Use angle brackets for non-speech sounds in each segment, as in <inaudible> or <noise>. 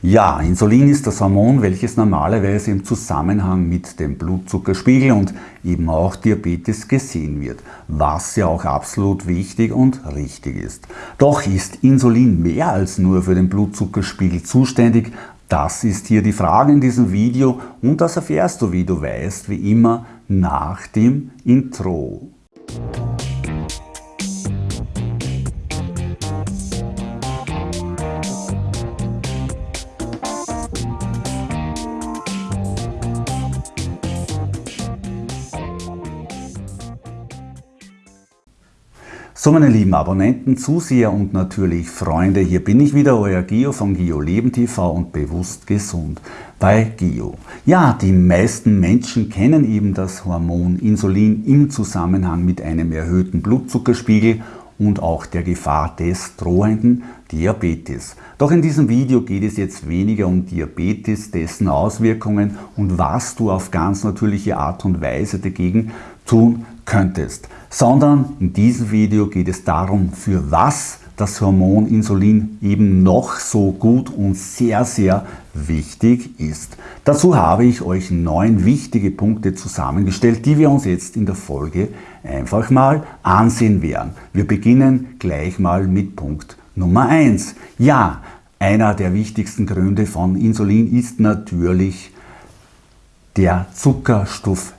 Ja, Insulin ist das Hormon, welches normalerweise im Zusammenhang mit dem Blutzuckerspiegel und eben auch Diabetes gesehen wird, was ja auch absolut wichtig und richtig ist. Doch ist Insulin mehr als nur für den Blutzuckerspiegel zuständig? Das ist hier die Frage in diesem Video und das erfährst du, wie du weißt, wie immer nach dem Intro. So meine lieben Abonnenten, Zuseher und natürlich Freunde, hier bin ich wieder, euer Gio von Gio Leben TV und Bewusst Gesund bei Gio. Ja, die meisten Menschen kennen eben das Hormon Insulin im Zusammenhang mit einem erhöhten Blutzuckerspiegel und auch der Gefahr des drohenden Diabetes. Doch in diesem Video geht es jetzt weniger um Diabetes, dessen Auswirkungen und was du auf ganz natürliche Art und Weise dagegen tun könntest, sondern in diesem Video geht es darum, für was das Hormon Insulin eben noch so gut und sehr, sehr wichtig ist. Dazu habe ich euch neun wichtige Punkte zusammengestellt, die wir uns jetzt in der Folge einfach mal ansehen werden. Wir beginnen gleich mal mit Punkt Nummer eins. Ja, einer der wichtigsten Gründe von Insulin ist natürlich der Zuckerstoffwechsel.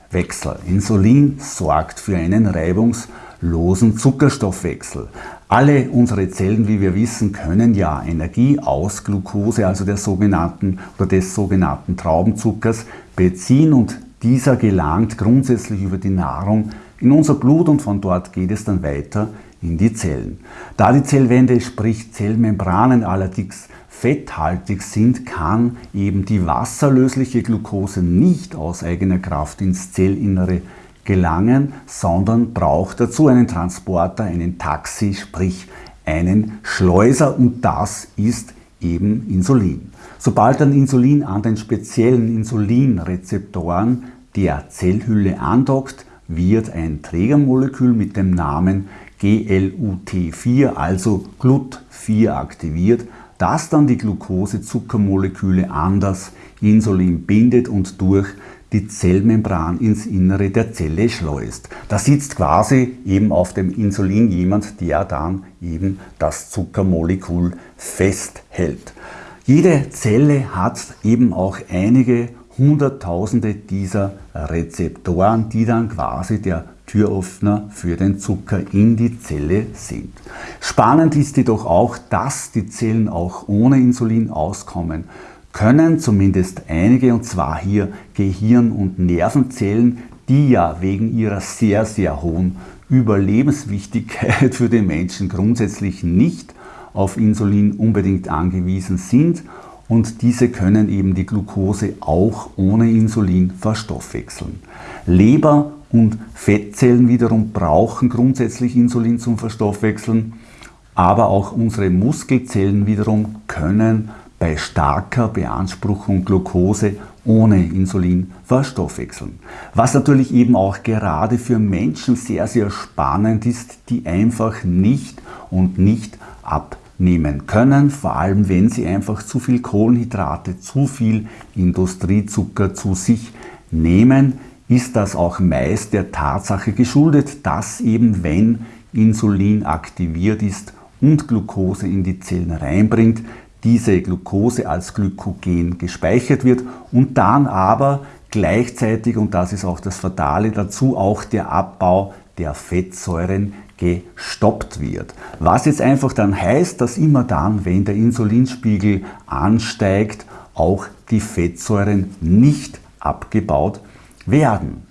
Insulin sorgt für einen reibungslosen Zuckerstoffwechsel. Alle unsere Zellen, wie wir wissen, können ja Energie aus Glucose, also der sogenannten oder des sogenannten Traubenzuckers, beziehen und dieser gelangt grundsätzlich über die Nahrung in unser Blut und von dort geht es dann weiter in die Zellen. Da die Zellwände, sprich Zellmembranen allerdings fetthaltig sind, kann eben die wasserlösliche Glucose nicht aus eigener Kraft ins Zellinnere gelangen, sondern braucht dazu einen Transporter, einen Taxi, sprich einen Schleuser und das ist eben Insulin. Sobald ein Insulin an den speziellen Insulinrezeptoren der Zellhülle andockt, wird ein Trägermolekül mit dem Namen GLUT4, also GLUT4 aktiviert, das dann die Glucose-Zuckermoleküle an das Insulin bindet und durch die Zellmembran ins Innere der Zelle schleust. Da sitzt quasi eben auf dem Insulin jemand, der dann eben das Zuckermolekül festhält. Jede Zelle hat eben auch einige Hunderttausende dieser Rezeptoren, die dann quasi der Türöffner für den Zucker in die Zelle sind. Spannend ist jedoch auch, dass die Zellen auch ohne Insulin auskommen können, zumindest einige, und zwar hier Gehirn- und Nervenzellen, die ja wegen ihrer sehr, sehr hohen Überlebenswichtigkeit <laughs> für den Menschen grundsätzlich nicht auf Insulin unbedingt angewiesen sind und diese können eben die Glucose auch ohne Insulin verstoffwechseln. Leber und Fettzellen wiederum brauchen grundsätzlich Insulin zum Verstoffwechseln, aber auch unsere Muskelzellen wiederum können bei starker Beanspruchung Glucose ohne Insulin verstoffwechseln. Was natürlich eben auch gerade für Menschen sehr, sehr spannend ist, die einfach nicht und nicht abnehmen können, vor allem wenn sie einfach zu viel Kohlenhydrate, zu viel Industriezucker zu sich nehmen, ist das auch meist der Tatsache geschuldet, dass eben wenn Insulin aktiviert ist und Glucose in die Zellen reinbringt, diese Glucose als Glykogen gespeichert wird und dann aber gleichzeitig, und das ist auch das Fatale dazu, auch der Abbau der Fettsäuren gestoppt wird. Was jetzt einfach dann heißt, dass immer dann, wenn der Insulinspiegel ansteigt, auch die Fettsäuren nicht abgebaut werden.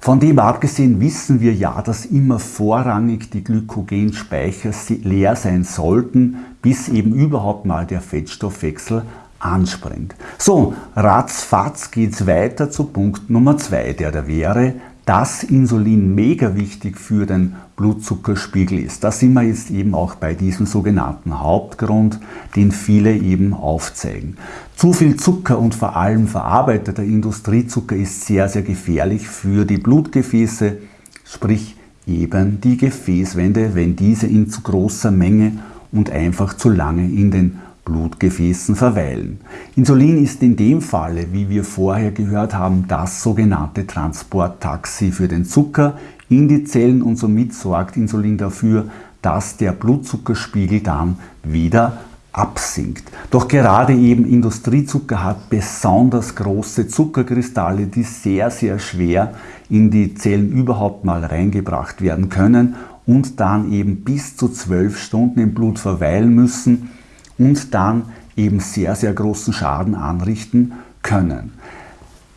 Von dem abgesehen wissen wir ja, dass immer vorrangig die Glykogenspeicher leer sein sollten, bis eben überhaupt mal der Fettstoffwechsel anspringt. So, ratzfatz geht's weiter zu Punkt Nummer zwei, der da wäre, dass Insulin mega wichtig für den Blutzuckerspiegel ist. Da sind wir jetzt eben auch bei diesem sogenannten Hauptgrund, den viele eben aufzeigen. Zu viel Zucker und vor allem verarbeiteter Industriezucker ist sehr, sehr gefährlich für die Blutgefäße, sprich eben die Gefäßwände, wenn diese in zu großer Menge und einfach zu lange in den Blutgefäßen verweilen. Insulin ist in dem Falle, wie wir vorher gehört haben, das sogenannte Transporttaxi für den Zucker in die Zellen und somit sorgt Insulin dafür, dass der Blutzuckerspiegel dann wieder absinkt. Doch gerade eben Industriezucker hat besonders große Zuckerkristalle, die sehr, sehr schwer in die Zellen überhaupt mal reingebracht werden können und dann eben bis zu zwölf Stunden im Blut verweilen müssen und dann eben sehr, sehr großen Schaden anrichten können.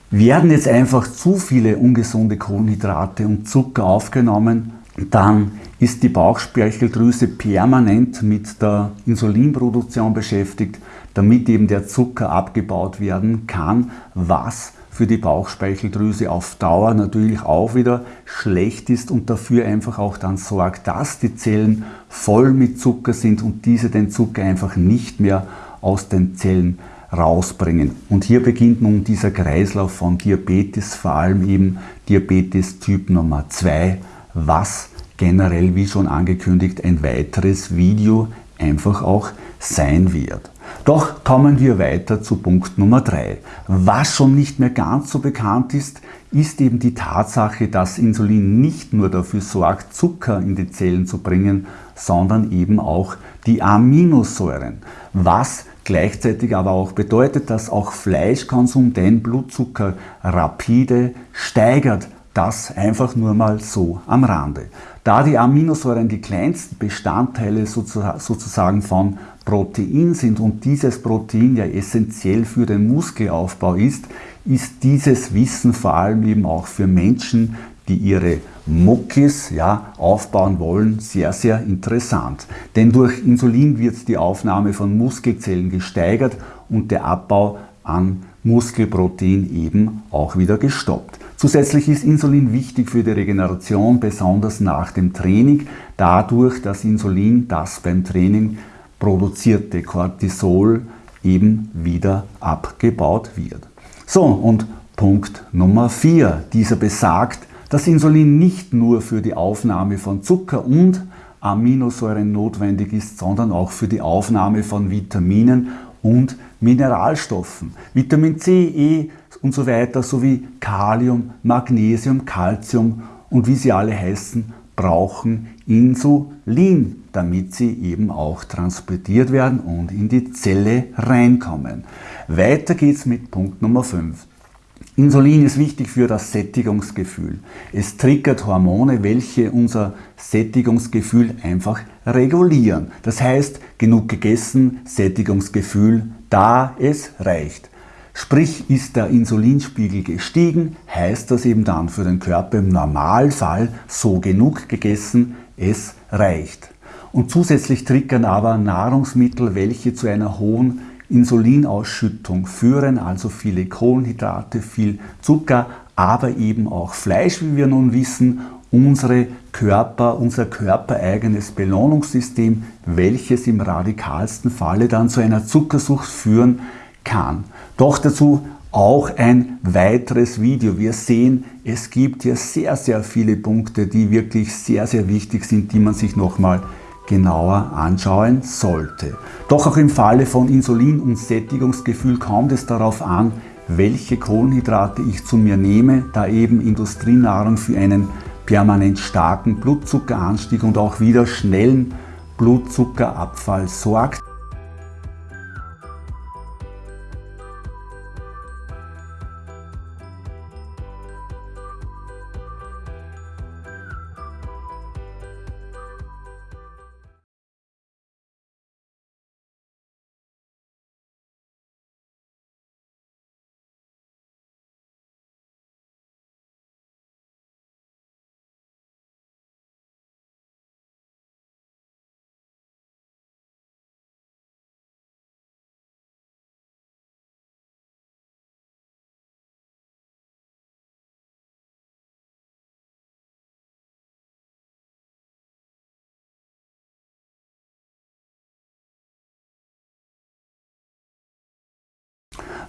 Werden jetzt einfach zu viele ungesunde Kohlenhydrate und Zucker aufgenommen, dann ist die Bauchspeicheldrüse permanent mit der Insulinproduktion beschäftigt, damit eben der Zucker abgebaut werden kann, was für die Bauchspeicheldrüse auf Dauer natürlich auch wieder schlecht ist und dafür einfach auch dann sorgt, dass die Zellen voll mit Zucker sind und diese den Zucker einfach nicht mehr aus den Zellen rausbringen. Und hier beginnt nun dieser Kreislauf von Diabetes, vor allem eben Diabetes Typ Nummer 2, was generell, wie schon angekündigt, ein weiteres Video einfach auch sein wird. Doch kommen wir weiter zu Punkt Nummer 3. Was schon nicht mehr ganz so bekannt ist, ist eben die Tatsache, dass Insulin nicht nur dafür sorgt, Zucker in die Zellen zu bringen, sondern eben auch die Aminosäuren. Was gleichzeitig aber auch bedeutet, dass auch Fleischkonsum den Blutzucker rapide steigert. Das einfach nur mal so am Rande. Da die Aminosäuren die kleinsten Bestandteile sozusagen von Protein sind und dieses Protein ja essentiell für den Muskelaufbau ist, ist dieses Wissen vor allem eben auch für Menschen, die ihre Muckis ja, aufbauen wollen, sehr, sehr interessant. Denn durch Insulin wird die Aufnahme von Muskelzellen gesteigert und der Abbau an Muskelprotein eben auch wieder gestoppt. Zusätzlich ist Insulin wichtig für die Regeneration, besonders nach dem Training, dadurch, dass Insulin das beim Training produzierte Cortisol eben wieder abgebaut wird. So, und Punkt Nummer 4. Dieser besagt, dass Insulin nicht nur für die Aufnahme von Zucker und Aminosäuren notwendig ist, sondern auch für die Aufnahme von Vitaminen und Mineralstoffen. Vitamin C, E und so weiter sowie Kalium, Magnesium, Calcium und wie sie alle heißen, brauchen Insulin, damit sie eben auch transportiert werden und in die Zelle reinkommen. Weiter geht's mit Punkt Nummer 5. Insulin ist wichtig für das Sättigungsgefühl. Es triggert Hormone, welche unser Sättigungsgefühl einfach regulieren. Das heißt, genug gegessen, Sättigungsgefühl, da es reicht. Sprich, ist der Insulinspiegel gestiegen, heißt das eben dann für den Körper im Normalfall so genug gegessen, es reicht. Und zusätzlich triggern aber Nahrungsmittel, welche zu einer hohen Insulinausschüttung führen, also viele Kohlenhydrate, viel Zucker, aber eben auch Fleisch, wie wir nun wissen, unsere Körper, unser körpereigenes Belohnungssystem, welches im radikalsten Falle dann zu einer Zuckersucht führen kann. Doch dazu auch ein weiteres Video. Wir sehen, es gibt hier sehr, sehr viele Punkte, die wirklich sehr, sehr wichtig sind, die man sich nochmal genauer anschauen sollte. Doch auch im Falle von Insulin und Sättigungsgefühl kommt es darauf an, welche Kohlenhydrate ich zu mir nehme, da eben Industrienahrung für einen permanent starken Blutzuckeranstieg und auch wieder schnellen Blutzuckerabfall sorgt.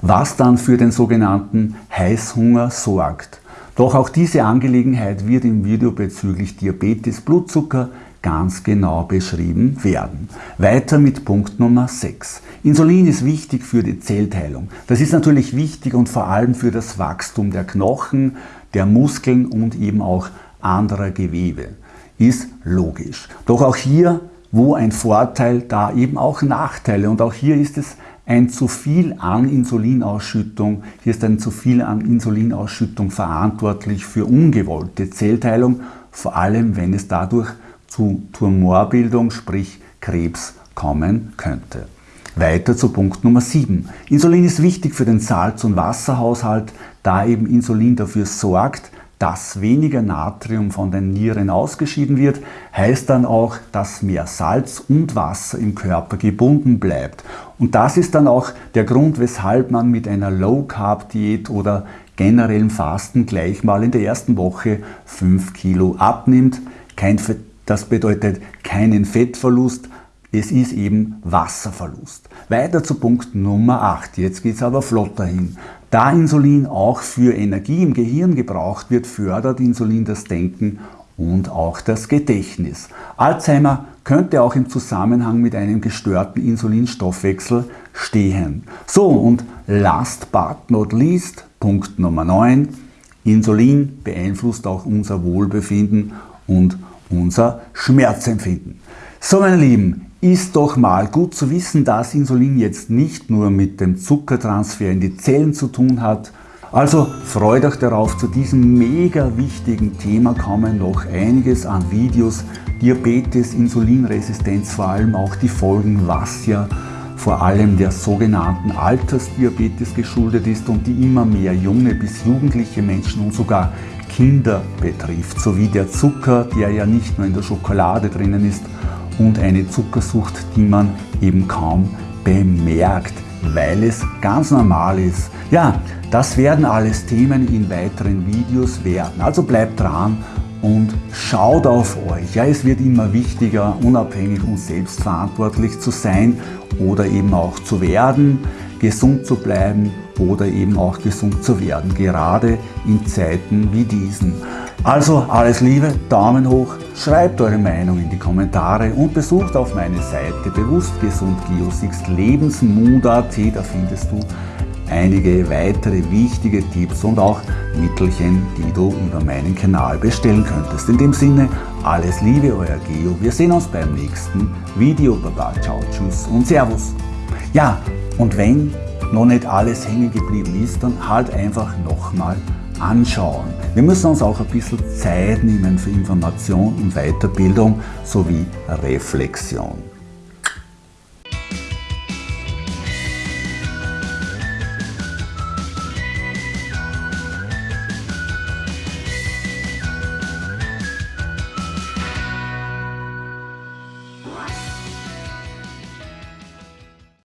Was dann für den sogenannten Heißhunger sorgt. Doch auch diese Angelegenheit wird im Video bezüglich Diabetes, Blutzucker, ganz genau beschrieben werden. Weiter mit Punkt Nummer 6. Insulin ist wichtig für die Zellteilung. Das ist natürlich wichtig und vor allem für das Wachstum der Knochen, der Muskeln und eben auch anderer Gewebe. Ist logisch. Doch auch hier, wo ein Vorteil, da eben auch Nachteile. Und auch hier ist es ein zu viel an Insulinausschüttung, hier ist ein zu viel an Insulinausschüttung verantwortlich für ungewollte Zellteilung, vor allem wenn es dadurch zu Tumorbildung, sprich Krebs, kommen könnte. Weiter zu Punkt Nummer 7. Insulin ist wichtig für den Salz- und Wasserhaushalt, da eben Insulin dafür sorgt, dass weniger Natrium von den Nieren ausgeschieden wird, heißt dann auch, dass mehr Salz und Wasser im Körper gebunden bleibt. Und das ist dann auch der Grund, weshalb man mit einer Low-Carb-Diät oder generellem Fasten gleich mal in der ersten Woche 5 Kilo abnimmt. Kein das bedeutet keinen Fettverlust, es ist eben Wasserverlust. Weiter zu Punkt Nummer 8. Jetzt geht es aber flotter hin. Da Insulin auch für Energie im Gehirn gebraucht wird, fördert Insulin das Denken und auch das Gedächtnis. Alzheimer könnte auch im Zusammenhang mit einem gestörten Insulinstoffwechsel stehen. So, und last but not least, Punkt Nummer 9. Insulin beeinflusst auch unser Wohlbefinden und unser Schmerzempfinden. So, meine Lieben, ist doch mal gut zu wissen, dass Insulin jetzt nicht nur mit dem Zuckertransfer in die Zellen zu tun hat. Also freut euch darauf, zu diesem mega wichtigen Thema kommen noch einiges an Videos. Diabetes, Insulinresistenz, vor allem auch die Folgen, was ja vor allem der sogenannten Altersdiabetes geschuldet ist und die immer mehr junge bis jugendliche Menschen und sogar Kinder betrifft, sowie der Zucker, der ja nicht nur in der Schokolade drinnen ist, und eine Zuckersucht, die man eben kaum bemerkt, weil es ganz normal ist. Ja, das werden alles Themen in weiteren Videos werden. Also bleibt dran und schaut auf euch. Ja, es wird immer wichtiger, unabhängig und selbstverantwortlich zu sein oder eben auch zu werden, gesund zu bleiben oder eben auch gesund zu werden, gerade in Zeiten wie diesen. Also alles Liebe, Daumen hoch, schreibt eure Meinung in die Kommentare und besucht auf meine Seite bewusstgesundgeosixt lebensmut.at, da findest du einige weitere wichtige Tipps und auch Mittelchen, die du über meinen Kanal bestellen könntest. In dem Sinne, alles Liebe, euer Geo. Wir sehen uns beim nächsten Video. Baba, ciao, tschüss und Servus. Ja, und wenn noch nicht alles hängen geblieben ist, dann halt einfach nochmal anschauen. Wir müssen uns auch ein bisschen Zeit nehmen für Information und Weiterbildung sowie Reflexion.